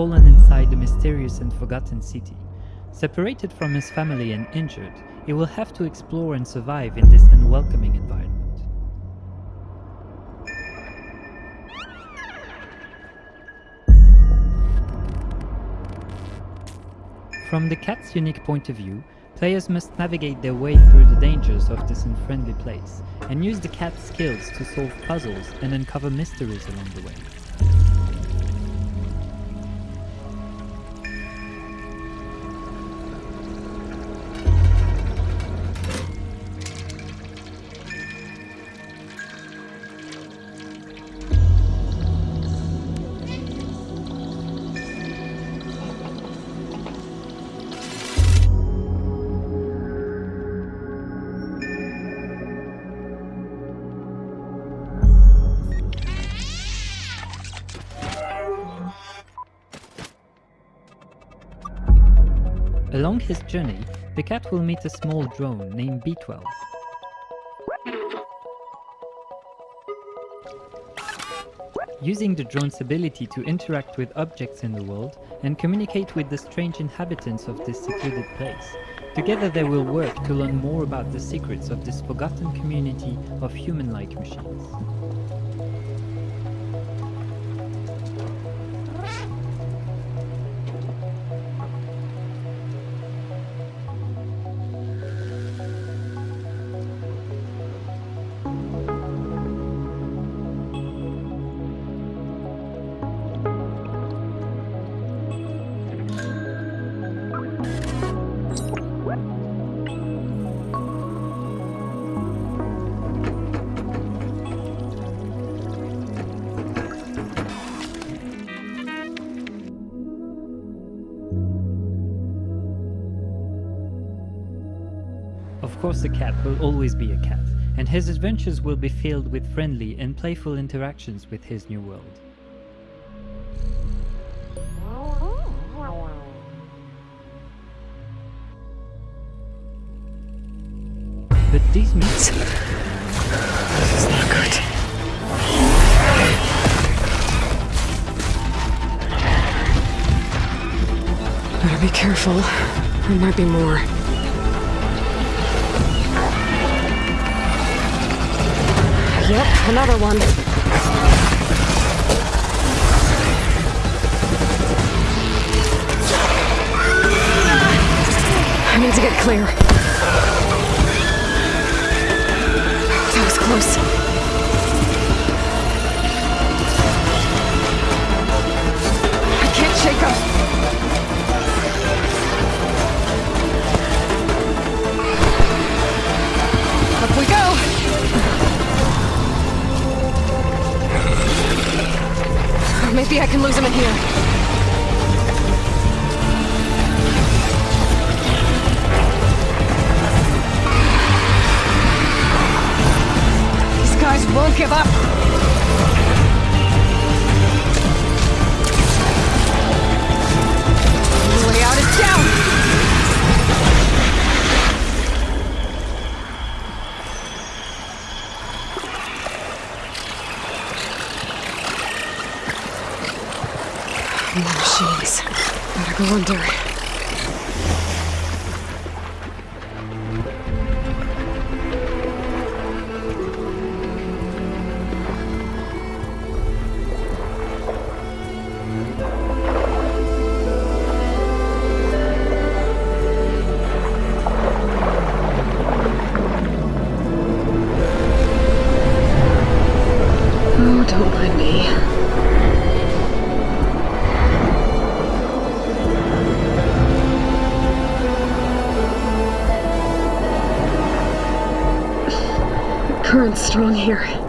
fallen inside the mysterious and forgotten city. Separated from his family and injured, he will have to explore and survive in this unwelcoming environment. From the cat's unique point of view, players must navigate their way through the dangers of this unfriendly place, and use the cat's skills to solve puzzles and uncover mysteries along the way. Along his journey, the cat will meet a small drone named B12. Using the drone's ability to interact with objects in the world and communicate with the strange inhabitants of this secluded place, together they will work to learn more about the secrets of this forgotten community of human-like machines. Course a cat will always be a cat, and his adventures will be filled with friendly and playful interactions with his new world. But these meats This is not good. Better be careful. There might be more. Yep, another one. I need to get clear. That was close. Lose him in here. More machines. Better go under. Strong here.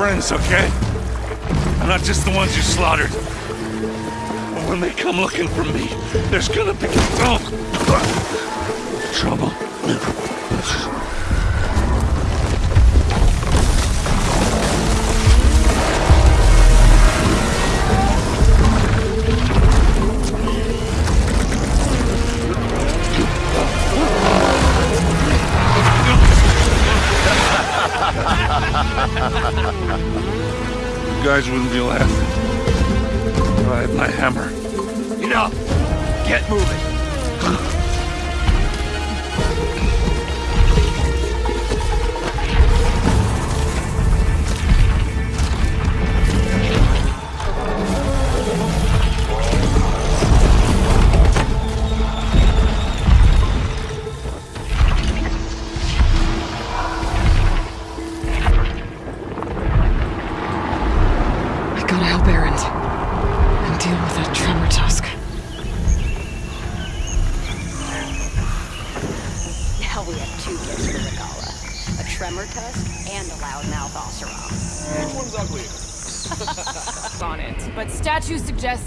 Friends, okay? I'm Not just the ones you slaughtered. But when they come looking for me, there's gonna be oh, trouble.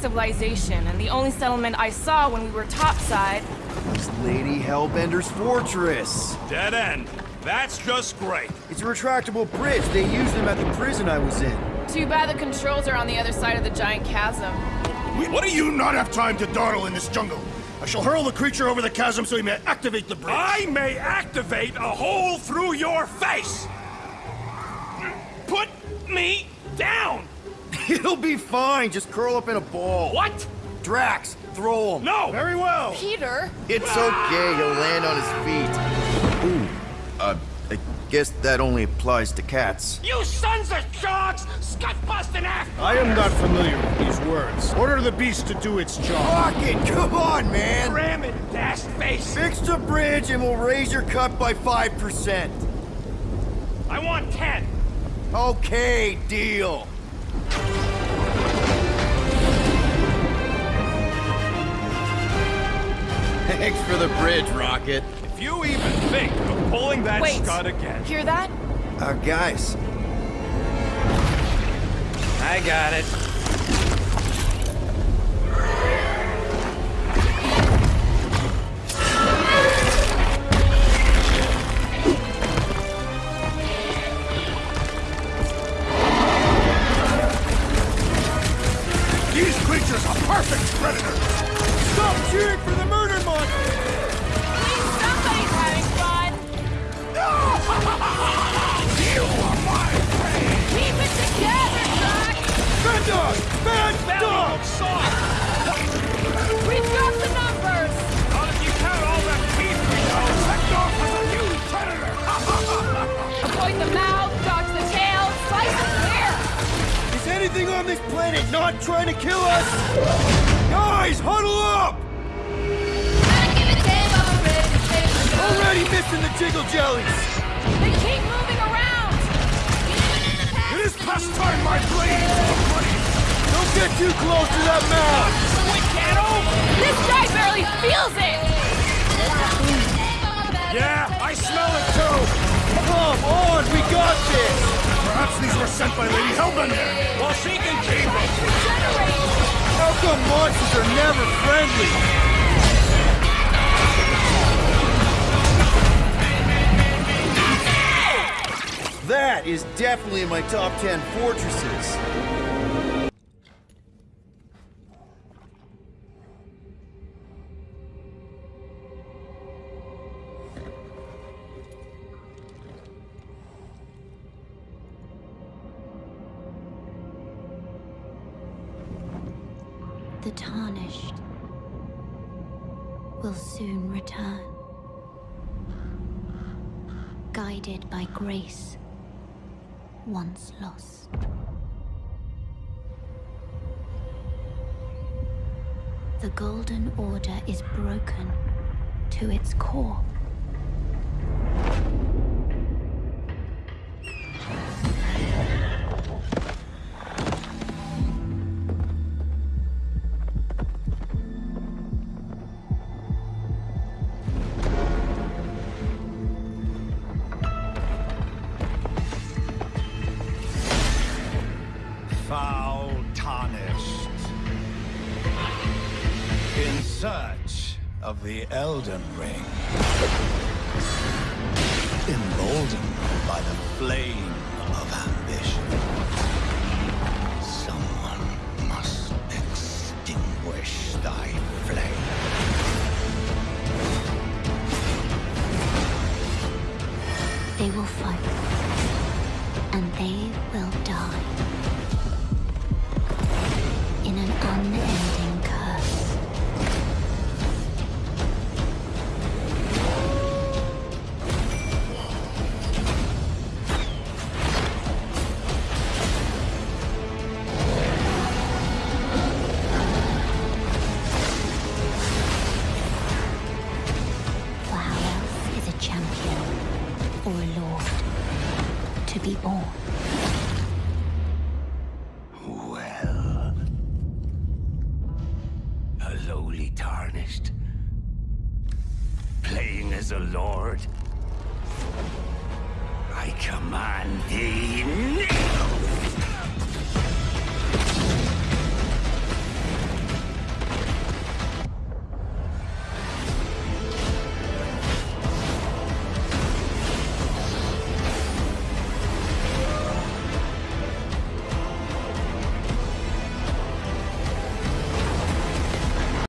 Civilization, and the only settlement I saw when we were topside. It's Lady Hellbender's fortress. Dead end. That's just great. It's a retractable bridge. They used them at the prison I was in. Too bad the controls are on the other side of the giant chasm. What do you not have time to dawdle in this jungle? I shall hurl the creature over the chasm so he may activate the bridge. I may activate a hole through your face! Put me down! It'll be fine. Just curl up in a ball. What? Drax, throw him. No! Very well. Peter? It's okay. He'll land on his feet. Ooh. Uh, I guess that only applies to cats. You sons of dogs! Scut busting ass! I am not familiar with these words. Order the beast to do its job. Rocket, it. come on, man. Ram it, dash face! Fix the bridge and we'll raise your cut by 5%. I want ten! Okay, deal. Thanks for the bridge, Rocket. If you even think of pulling that Wait. scud again. Hear that? Uh, guys, I got it. These creatures are perfect predators. stop cheering anything on this planet not trying to kill us? Guys, huddle up! Already missing the jiggle jellies! They keep moving around! It is past time my blades bloody. Don't get too close to that mouth! This guy barely feels it! Yeah, I smell it too. Come on, we got this! Perhaps these were sent by Lady Hellbender. Well, she can keep them! How come monsters are never friendly? Is definitely in my top 10 fortresses. The tarnished will soon return. Guided by grace, once lost. The Golden Order is broken to its core. Elden Ring. Emboldened by the flame of ambition. Someone must extinguish thy flame. They will fight. And they will die. In an unending A lord. I command thee now!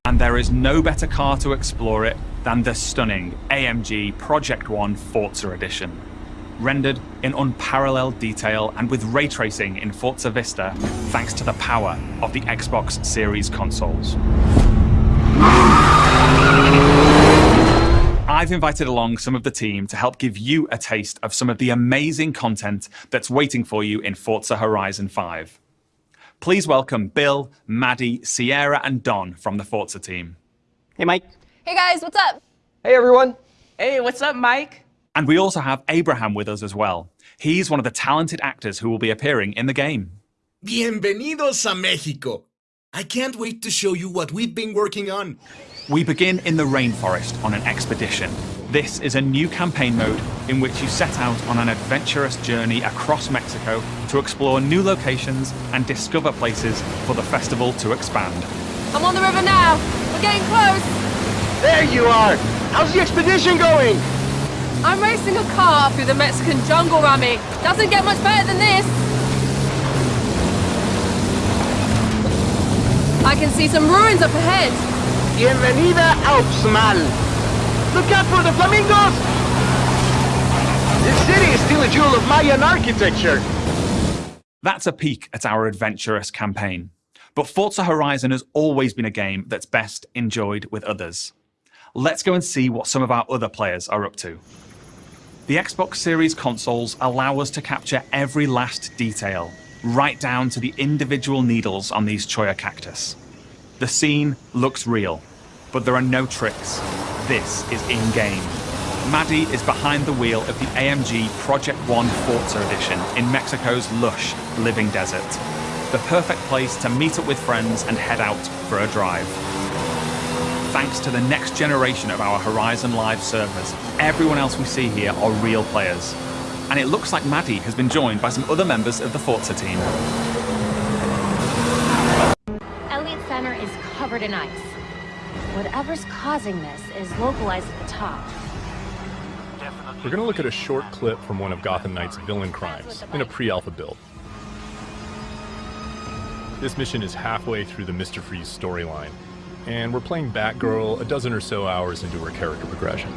and there is no better car to explore it than the stunning AMG Project One Forza Edition. Rendered in unparalleled detail and with ray tracing in Forza Vista, thanks to the power of the Xbox Series consoles. I've invited along some of the team to help give you a taste of some of the amazing content that's waiting for you in Forza Horizon 5. Please welcome Bill, Maddie, Sierra, and Don from the Forza team. Hey, Mike. Hey guys, what's up? Hey, everyone. Hey, what's up, Mike? And we also have Abraham with us as well. He's one of the talented actors who will be appearing in the game. Bienvenidos a Mexico. I can't wait to show you what we've been working on. We begin in the rainforest on an expedition. This is a new campaign mode in which you set out on an adventurous journey across Mexico to explore new locations and discover places for the festival to expand. I'm on the river now. We're getting close. There you are. How's the expedition going? I'm racing a car through the Mexican jungle, Rami. Doesn't get much better than this. I can see some ruins up ahead. Bienvenida Alpsmal. Look out for the flamingos! This city is still a jewel of Mayan architecture. That's a peek at our adventurous campaign. But Forza Horizon has always been a game that's best enjoyed with others. Let's go and see what some of our other players are up to. The Xbox Series consoles allow us to capture every last detail, right down to the individual needles on these cholla cactus. The scene looks real, but there are no tricks. This is in-game. Maddie is behind the wheel of the AMG Project One Forza Edition in Mexico's lush, living desert. The perfect place to meet up with friends and head out for a drive. Thanks to the next generation of our Horizon Live servers, everyone else we see here are real players. And it looks like Maddie has been joined by some other members of the Forza team. Elliot Center is covered in ice. Whatever's causing this is localized at the top. We're going to look at a short clip from one of Gotham Knight's villain crimes in a pre-alpha build. This mission is halfway through the Mr. Freeze storyline, and we're playing Batgirl a dozen or so hours into her character progression.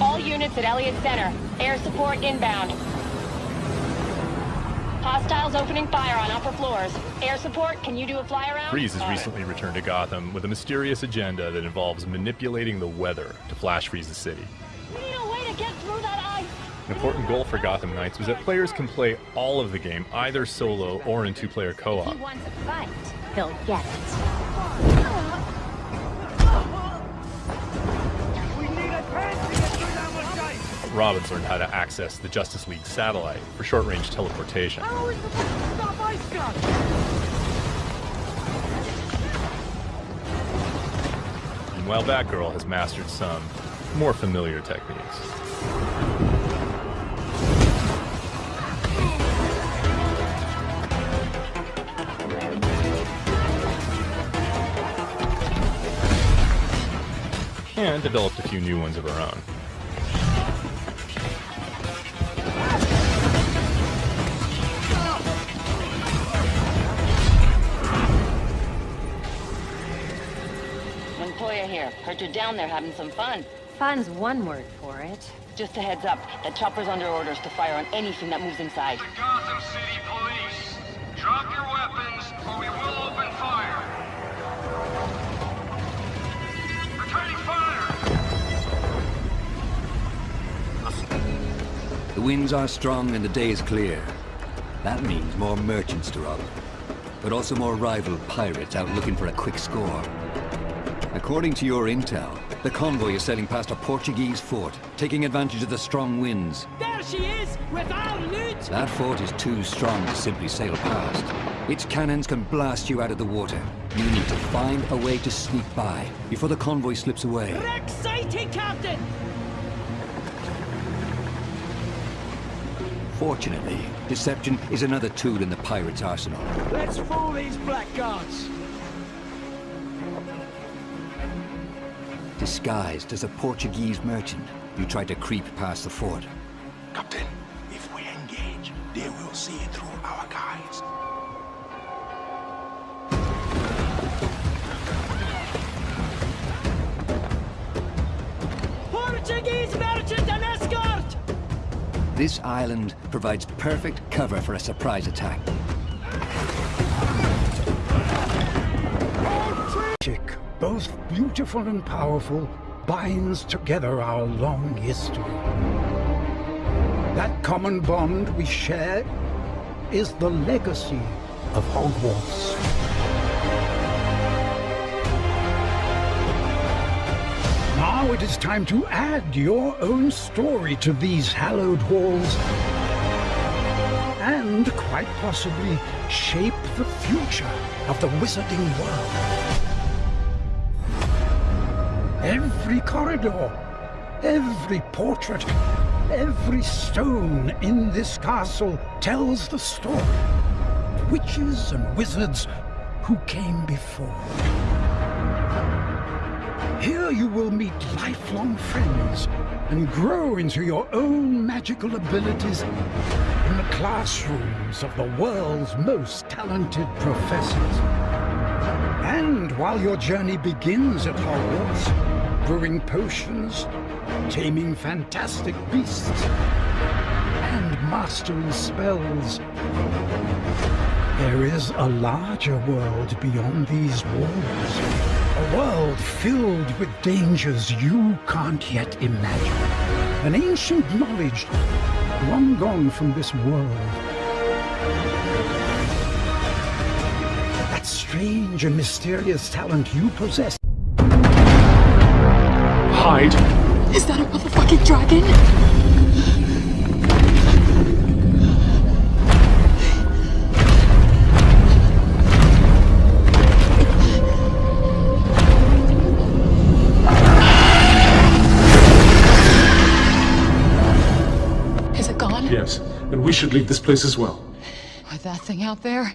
All units at Elliot Center. Air support inbound. Hostiles opening fire on upper floors. Air support, can you do a fly around? Freeze has recently returned to Gotham with a mysterious agenda that involves manipulating the weather to flash freeze the city. We need a way to get through that ice. An important goal for Gotham Knights was that players can play all of the game either solo or in two-player co-op. He wants a fight, he'll get it. Robin's learned how to access the Justice League satellite for short-range teleportation. while Batgirl has mastered some more familiar techniques. And developed a few new ones of her own. Heard you're down there having some fun. Fun's one word for it. Just a heads up, that chopper's under orders to fire on anything that moves inside. Gotham City Police. Drop your weapons, or we will open fire. Returning fire! The winds are strong and the day is clear. That means more merchants to rob. But also more rival pirates out looking for a quick score. According to your intel, the convoy is sailing past a Portuguese fort, taking advantage of the strong winds. There she is, with our loot! That fort is too strong to simply sail past. Its cannons can blast you out of the water. You need to find a way to sneak by before the convoy slips away. Wreck sighting, Captain! Fortunately, deception is another tool in the pirate's arsenal. Let's fool these blackguards! Disguised as a Portuguese merchant, you try to creep past the fort. Captain, if we engage, they will see it through our guys. Portuguese merchant and escort! This island provides perfect cover for a surprise attack. Both beautiful and powerful, binds together our long history. That common bond we share is the legacy of Hogwarts. Now it is time to add your own story to these hallowed halls and quite possibly shape the future of the wizarding world. Every corridor, every portrait, every stone in this castle tells the story. Witches and wizards who came before. Here you will meet lifelong friends and grow into your own magical abilities in the classrooms of the world's most talented professors. And while your journey begins at Hogwarts, brewing potions, taming fantastic beasts, and mastering spells, there is a larger world beyond these walls. A world filled with dangers you can't yet imagine. An ancient knowledge long gone from this world. That strange and mysterious talent you possess. Hide. Is that a motherfucking dragon? Is it gone? Yes, and we should leave this place as well. With that thing out there?